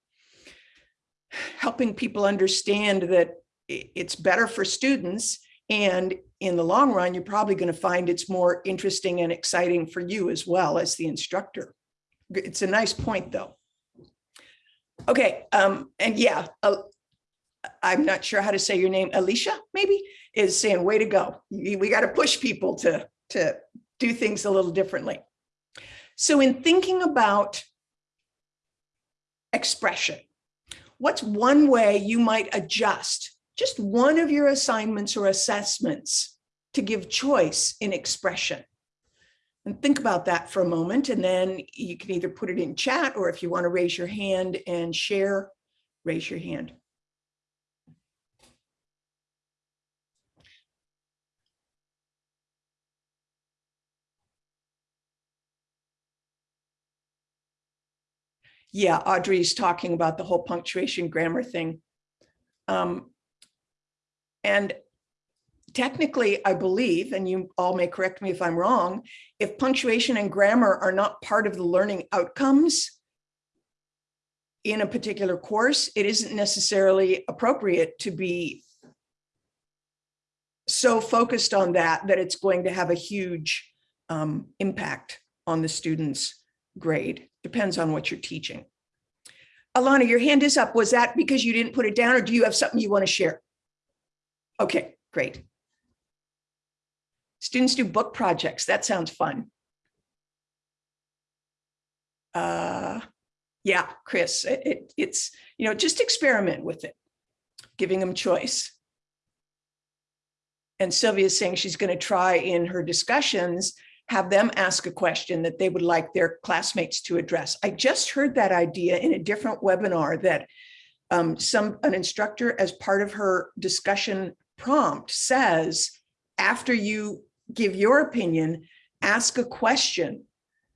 helping people understand that it's better for students and in the long run, you're probably going to find it's more interesting and exciting for you as well as the instructor. It's a nice point, though. Okay, um, and yeah, uh, I'm not sure how to say your name, Alicia, maybe, is saying, way to go. We got to push people to, to do things a little differently. So in thinking about expression, what's one way you might adjust just one of your assignments or assessments to give choice in expression? And think about that for a moment, and then you can either put it in chat, or if you want to raise your hand and share, raise your hand. Yeah, Audrey's talking about the whole punctuation grammar thing. Um, and technically, I believe, and you all may correct me if I'm wrong, if punctuation and grammar are not part of the learning outcomes in a particular course, it isn't necessarily appropriate to be so focused on that, that it's going to have a huge um, impact on the student's grade. Depends on what you're teaching. Alana, your hand is up. Was that because you didn't put it down or do you have something you want to share? Okay, great. Students do book projects. That sounds fun. Uh, yeah, Chris, it, it- it's, you know, just experiment with it, giving them choice. And Sylvia's saying she's going to try in her discussions, have them ask a question that they would like their classmates to address. I just heard that idea in a different webinar that um, some, an instructor as part of her discussion prompt says, after you give your opinion, ask a question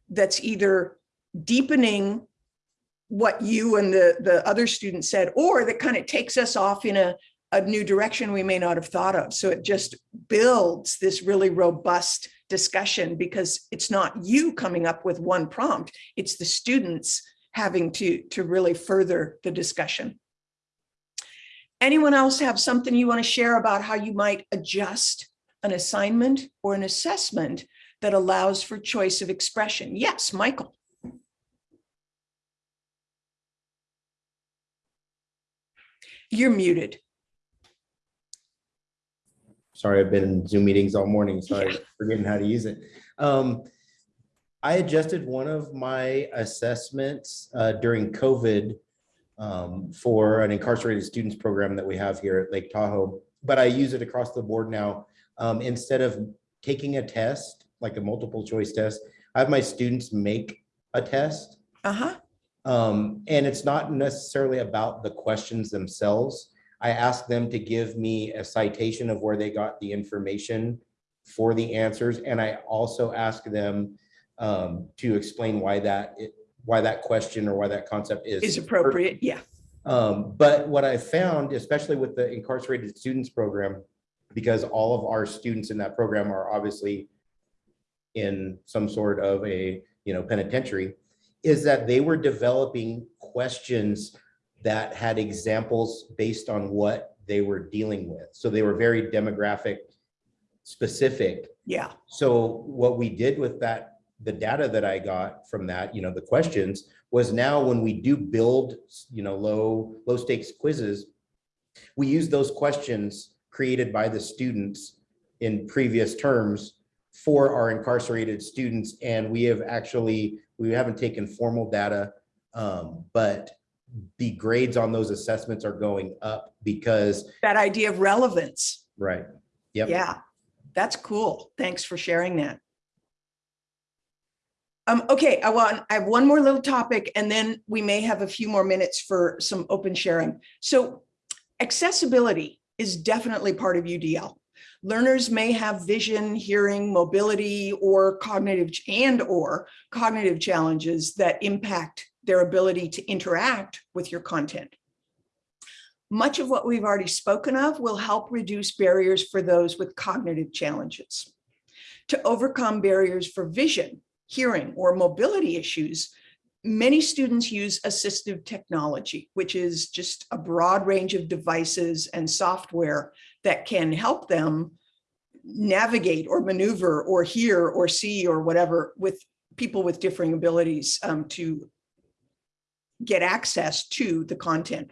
that's either deepening what you and the, the other student said, or that kind of takes us off in a, a new direction we may not have thought of. So it just builds this really robust discussion because it's not you coming up with one prompt, it's the students having to, to really further the discussion. Anyone else have something you want to share about how you might adjust an assignment or an assessment that allows for choice of expression? Yes, Michael. You're muted. Sorry, I've been in Zoom meetings all morning, so I'm forgetting how to use it. Um, I adjusted one of my assessments uh, during COVID um, for an incarcerated students program that we have here at Lake Tahoe, but I use it across the board now. Um, Instead of taking a test, like a multiple choice test, I have my students make a test. Uh-huh. Um, and it's not necessarily about the questions themselves. I ask them to give me a citation of where they got the information for the answers, and I also ask them um, to explain why that, why that question or why that concept is. Is appropriate, yeah. Um, but what I found, especially with the incarcerated students program, because all of our students in that program are obviously in some sort of a, you know, penitentiary, is that they were developing questions that had examples based on what they were dealing with. So they were very demographic specific. Yeah, So what we did with that, the data that I got from that, you know, the questions was now when we do build, you know, low, low stakes quizzes, we use those questions created by the students in previous terms for our incarcerated students. And we have actually, we haven't taken formal data, um, but the grades on those assessments are going up because, that idea of relevance. right, yep. Yeah, that's cool. Thanks for sharing that. Um, okay, I want, I have one more little topic and then we may have a few more minutes for some open sharing. So accessibility is definitely part of UDL. Learners may have vision, hearing, mobility, or cognitive and or cognitive challenges that impact their ability to interact with your content. Much of what we've already spoken of will help reduce barriers for those with cognitive challenges. To overcome barriers for vision, hearing, or mobility issues, many students use assistive technology, which is just a broad range of devices and software that can help them navigate or maneuver or hear or see or whatever with people with differing abilities um, to get access to the content.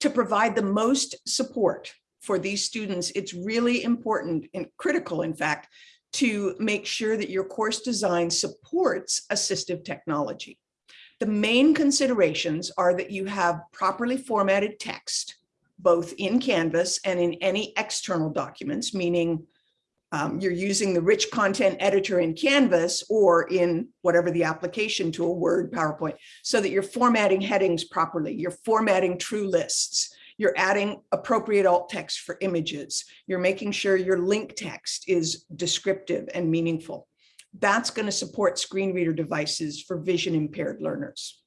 To provide the most support for these students, it's really important and critical, in fact, to make sure that your course design supports assistive technology. The main considerations are that you have properly formatted text, both in Canvas and in any external documents, meaning um, you're using the rich content editor in Canvas or in whatever the application tool, Word, PowerPoint, so that you're formatting headings properly, you're formatting true lists, you're adding appropriate alt text for images, you're making sure your link text is descriptive and meaningful. That's going to support screen reader devices for vision impaired learners.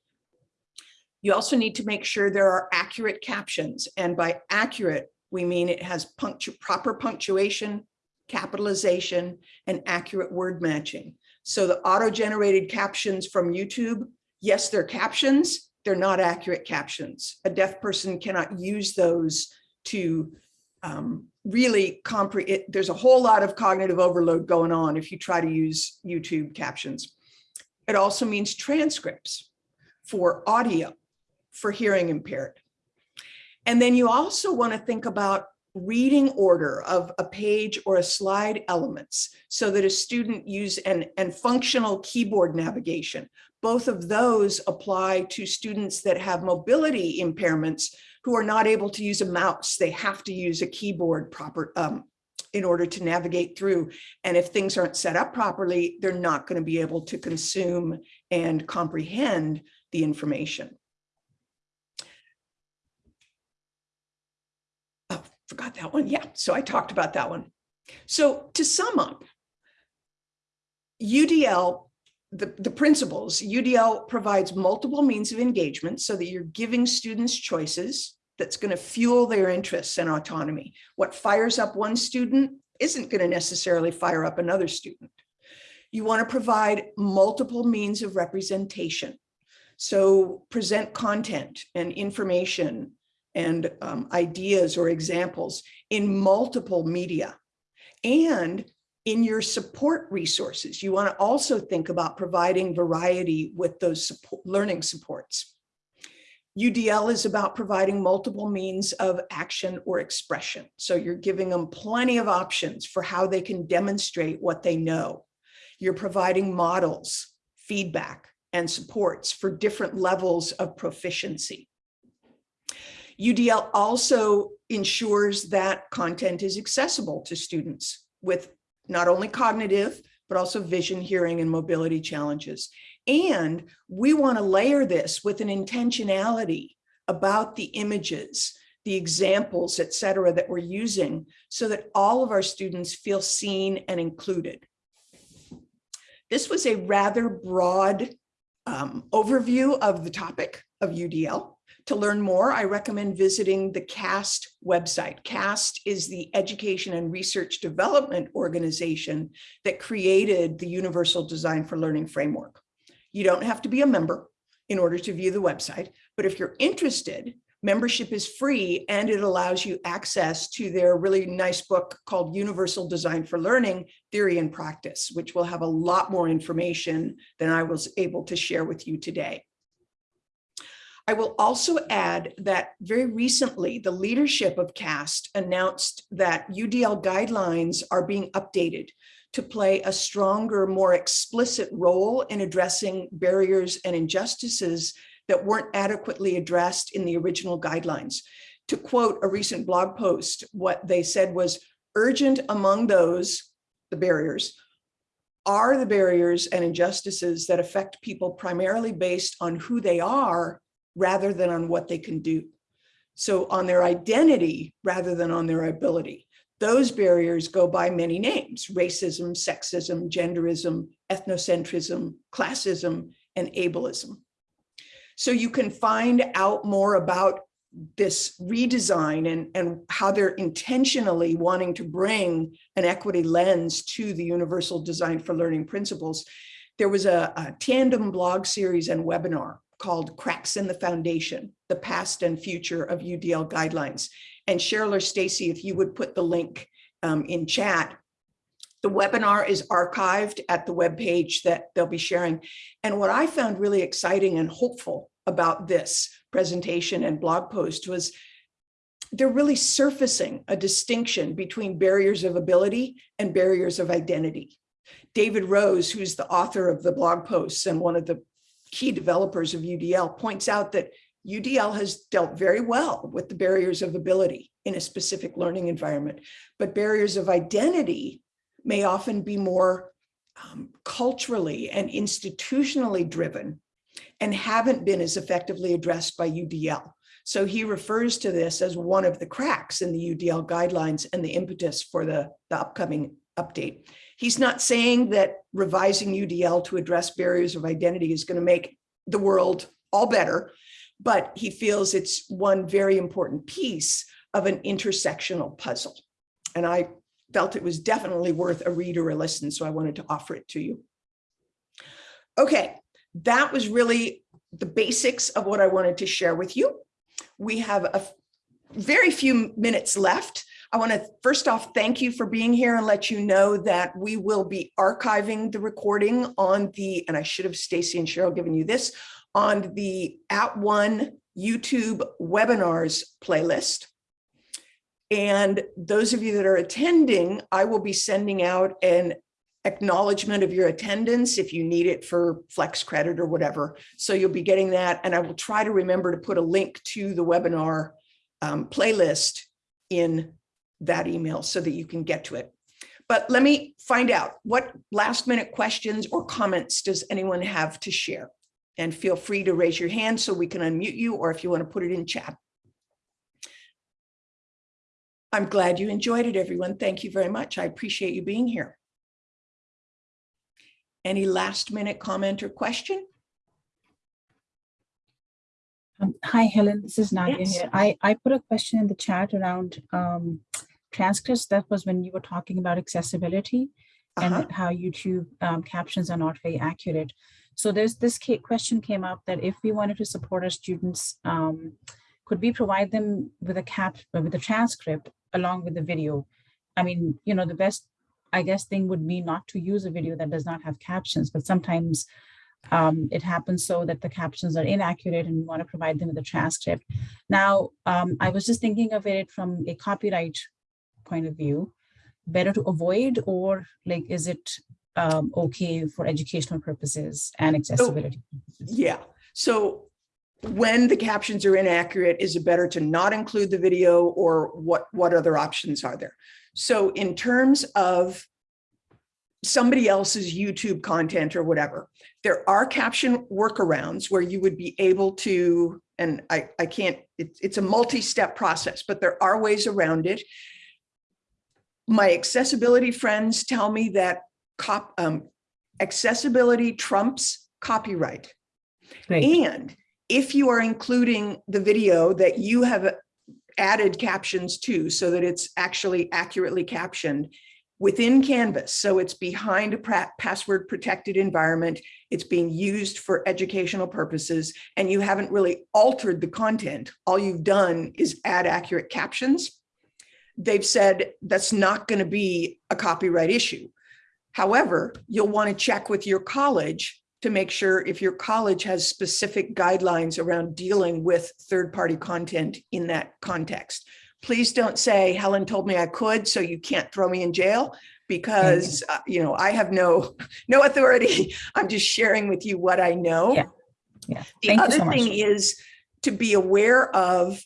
You also need to make sure there are accurate captions. And by accurate, we mean it has punctu proper punctuation, capitalization, and accurate word matching. So the auto-generated captions from YouTube, yes, they're captions, they're not accurate captions. A deaf person cannot use those to um, really comprehend. There's a whole lot of cognitive overload going on if you try to use YouTube captions. It also means transcripts for audio for hearing impaired. And then you also want to think about reading order of a page or a slide elements so that a student use and, and functional keyboard navigation. Both of those apply to students that have mobility impairments who are not able to use a mouse. They have to use a keyboard proper um, in order to navigate through. And if things aren't set up properly, they're not going to be able to consume and comprehend the information. Oh, forgot that one. Yeah, so I talked about that one. So to sum up, UDL, the, the principles, UDL provides multiple means of engagement so that you're giving students choices that's going to fuel their interests and autonomy. What fires up one student isn't going to necessarily fire up another student. You want to provide multiple means of representation. So present content and information and um, ideas or examples in multiple media. And in your support resources, you want to also think about providing variety with those support, learning supports. UDL is about providing multiple means of action or expression. So you're giving them plenty of options for how they can demonstrate what they know. You're providing models, feedback, and supports for different levels of proficiency. UDL also ensures that content is accessible to students with not only cognitive, but also vision, hearing, and mobility challenges. And we want to layer this with an intentionality about the images, the examples, et cetera, that we're using so that all of our students feel seen and included. This was a rather broad um, overview of the topic of UDL. To learn more, I recommend visiting the CAST website. CAST is the Education and Research Development Organization that created the Universal Design for Learning Framework. You don't have to be a member in order to view the website, but if you're interested, membership is free and it allows you access to their really nice book called Universal Design for Learning, Theory and Practice, which will have a lot more information than I was able to share with you today. I will also add that very recently, the leadership of CAST announced that UDL guidelines are being updated to play a stronger, more explicit role in addressing barriers and injustices that weren't adequately addressed in the original guidelines. To quote a recent blog post, what they said was urgent among those, the barriers, are the barriers and injustices that affect people primarily based on who they are rather than on what they can do. So on their identity rather than on their ability. Those barriers go by many names, racism, sexism, genderism, ethnocentrism, classism, and ableism. So you can find out more about this redesign and, and how they're intentionally wanting to bring an equity lens to the Universal Design for Learning principles. There was a, a tandem blog series and webinar called Cracks in the Foundation, the past and future of UDL guidelines. And Cheryl or Stacy, if you would put the link um, in chat, the webinar is archived at the webpage that they'll be sharing. And what I found really exciting and hopeful about this presentation and blog post was they're really surfacing a distinction between barriers of ability and barriers of identity. David Rose, who's the author of the blog posts and one of the key developers of UDL, points out that UDL has dealt very well with the barriers of ability in a specific learning environment, but barriers of identity may often be more um, culturally and institutionally driven and haven't been as effectively addressed by UDL. So he refers to this as one of the cracks in the UDL guidelines and the impetus for the, the upcoming update. He's not saying that revising UDL to address barriers of identity is going to make the world all better, but he feels it's one very important piece of an intersectional puzzle. And I felt it was definitely worth a read or a listen, so I wanted to offer it to you. Okay, that was really the basics of what I wanted to share with you. We have a very few minutes left. I want to first off, thank you for being here and let you know that we will be archiving the recording on the, and I should have Stacy and Cheryl given you this, on the @ONE YouTube webinars playlist. And those of you that are attending, I will be sending out an acknowledgement of your attendance if you need it for flex credit or whatever. So you'll be getting that. And I will try to remember to put a link to the webinar um, playlist in that email so that you can get to it. But let me find out what last minute questions or comments does anyone have to share? And feel free to raise your hand so we can unmute you or if you want to put it in chat. I'm glad you enjoyed it, everyone. Thank you very much. I appreciate you being here. Any last minute comment or question? Um, hi, Helen. This is Nadia Yes. here. I, I put a question in the chat around um, transcripts. That was when you were talking about accessibility Uh-huh. and how YouTube um, captions are not very accurate. So there's this question came up that if we wanted to support our students, um, could we provide them with a cap uh, with a transcript along with the video? I mean, you know, the best, I guess, thing would be not to use a video that does not have captions, but sometimes um, it happens so that the captions are inaccurate and we want to provide them with a transcript. Now, um, I was just thinking of it from a copyright point of view, better to avoid or like, is it um, okay for educational purposes and accessibility. purposes. Yeah, so when the captions are inaccurate, is it better to not include the video or what, what other options are there? So in terms of somebody else's YouTube content or whatever, there are caption workarounds where you would be able to, and I, I can't, it, it's a multi-step process, but there are ways around it. My accessibility friends tell me that cop, um, accessibility trumps copyright. Great. And if you are including the video that you have added captions to so that it's actually accurately captioned within Canvas, so it's behind a password protected environment, it's being used for educational purposes, and you haven't really altered the content, all you've done is add accurate captions, they've said that's not going to be a copyright issue. However, you'll want to check with your college to make sure if your college has specific guidelines around dealing with third-party content in that context. Please don't say, Helen told me I could, so you can't throw me in jail because, uh, you know, I have no, <laughs> no authority. <laughs> I'm just sharing with you what I know. Yeah. Yeah, The thank other so thing is to be aware of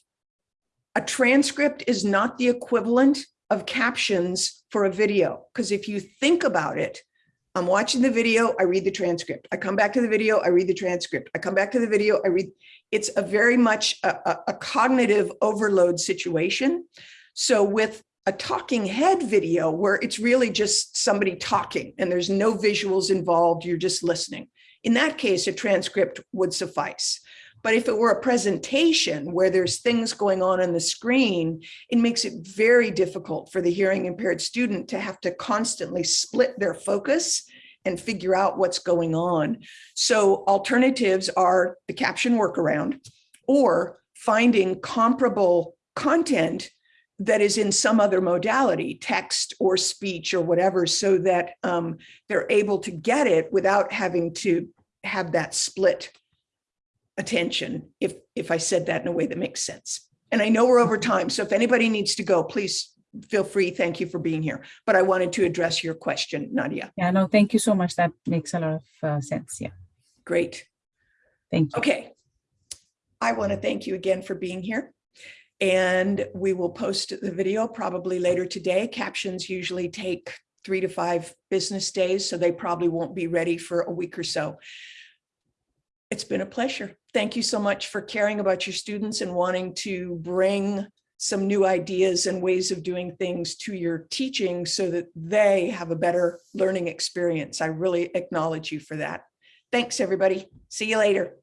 a transcript is not the equivalent of captions for a video. Because if you think about it, I'm watching the video, I read the transcript. I come back to the video, I read the transcript. I come back to the video, I read. It's a very much a, a- cognitive overload situation. So with a talking head video where it's really just somebody talking and there's no visuals involved, you're just listening. In that case, a transcript would suffice. But if it were a presentation where there's things going on on the screen, it makes it very difficult for the hearing impaired student to have to constantly split their focus and figure out what's going on. So alternatives are the caption workaround or finding comparable content that is in some other modality, text or speech or whatever, so that um, they're able to get it without having to have that split attention, if, if I said that in a way that makes sense. And I know we're over time, so if anybody needs to go, please feel free. Thank you for being here. But I wanted to address your question, Nadia. Yeah, no, thank you so much. That makes a lot of uh, sense. Yeah, Great. thank you. Okay. I want to thank you again for being here. And we will post the video probably later today. Captions usually take three to five business days, so they probably won't be ready for a week or so. It's been a pleasure. Thank you so much for caring about your students and wanting to bring some new ideas and ways of doing things to your teaching so that they have a better learning experience. I really acknowledge you for that. Thanks, everybody. See you later.